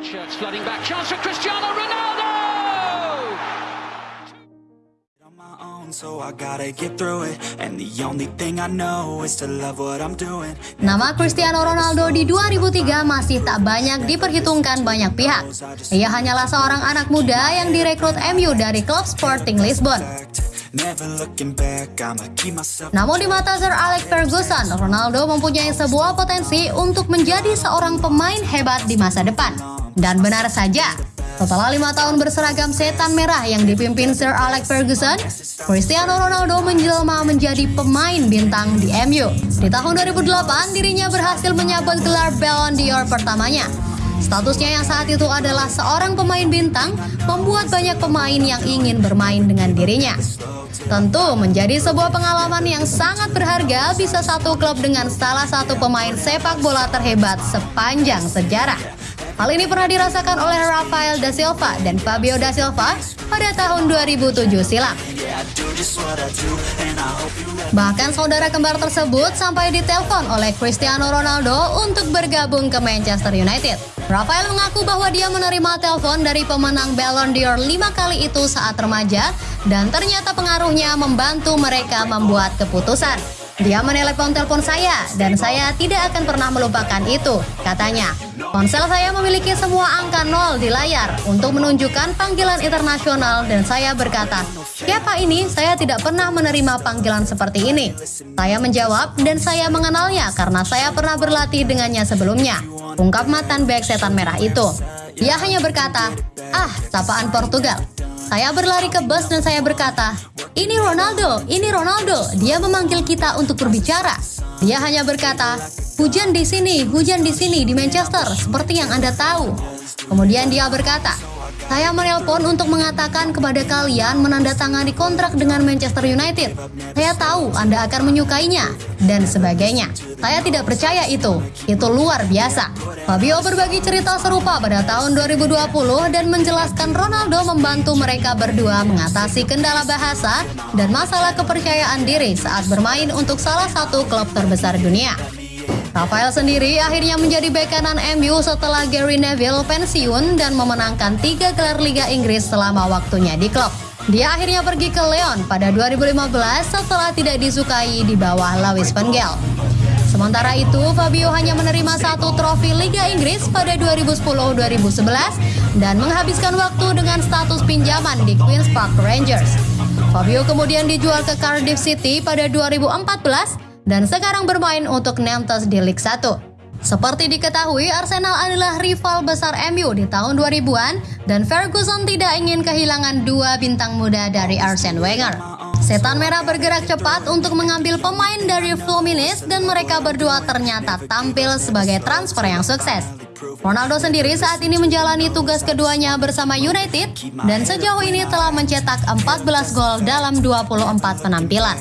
Shirts flooding back. Chance for Cristiano Ronaldo! on my own, so I gotta get through it. And the only thing I know is to love what I'm doing. Nama Cristiano Ronaldo di 2003 masih tak banyak diperhitungkan banyak pihak. Ia hanyalah seorang anak muda yang direkrut MU dari klub Sporting Lisbon. Namun di mata Sir Alex Ferguson, Ronaldo mempunyai sebuah potensi untuk menjadi seorang pemain hebat di masa depan. Dan benar saja, setelah lima tahun berseragam setan merah yang dipimpin Sir Alex Ferguson, Cristiano Ronaldo menjelma menjadi pemain bintang di MU. Di tahun 2008, dirinya berhasil menyabet gelar Ballon d'Or pertamanya. Statusnya yang saat itu adalah seorang pemain bintang, membuat banyak pemain yang ingin bermain dengan dirinya. Tentu menjadi sebuah pengalaman yang sangat berharga bisa satu klub dengan salah satu pemain sepak bola terhebat sepanjang sejarah. Hal ini pernah dirasakan oleh Rafael da Silva dan Fabio da Silva pada tahun 2007 silam. Bahkan saudara kembar tersebut sampai ditelepon oleh Cristiano Ronaldo untuk bergabung ke Manchester United. Rafael mengaku bahwa dia menerima telepon dari pemenang Ballon d'Or lima kali itu saat remaja dan ternyata pengaruhnya membantu mereka membuat keputusan. Dia menelepon telepon saya dan saya tidak akan pernah melupakan itu, katanya. Ponsel saya memiliki semua angka nol di layar untuk menunjukkan panggilan internasional dan saya berkata, siapa ini? Saya tidak pernah menerima panggilan seperti ini. Saya menjawab dan saya mengenalnya karena saya pernah berlatih dengannya sebelumnya. Ungkap mantan bek setan merah itu. Ia hanya berkata, ah, sapaan Portugal. Saya berlari ke bus dan saya berkata, ini Ronaldo, ini Ronaldo. Dia memanggil kita untuk berbicara. Dia hanya berkata, hujan di sini, hujan di sini di Manchester, seperti yang Anda tahu. Kemudian dia berkata, saya menelpon untuk mengatakan kepada kalian menandatangani kontrak dengan Manchester United. Saya tahu Anda akan menyukainya, dan sebagainya. Saya tidak percaya itu. Itu luar biasa. Fabio berbagi cerita serupa pada tahun 2020 dan menjelaskan Ronaldo membantu mereka berdua mengatasi kendala bahasa dan masalah kepercayaan diri saat bermain untuk salah satu klub terbesar dunia. Rafael sendiri akhirnya menjadi bek kanan MU setelah Gary Neville pensiun dan memenangkan tiga gelar Liga Inggris selama waktunya di klub. Dia akhirnya pergi ke Lyon pada 2015 setelah tidak disukai di bawah Lewis Van Gaal. Sementara itu, Fabio hanya menerima satu trofi Liga Inggris pada 2010-2011 dan menghabiskan waktu dengan status pinjaman di Queen's Park Rangers. Fabio kemudian dijual ke Cardiff City pada 2014 dan sekarang bermain untuk Nantes di Liga 1. Seperti diketahui, Arsenal adalah rival besar MU di tahun 2000-an dan Ferguson tidak ingin kehilangan dua bintang muda dari Arsene Wenger. Setan Merah bergerak cepat untuk mengambil pemain dari Fluminense dan mereka berdua ternyata tampil sebagai transfer yang sukses. Ronaldo sendiri saat ini menjalani tugas keduanya bersama United dan sejauh ini telah mencetak 14 gol dalam 24 penampilan.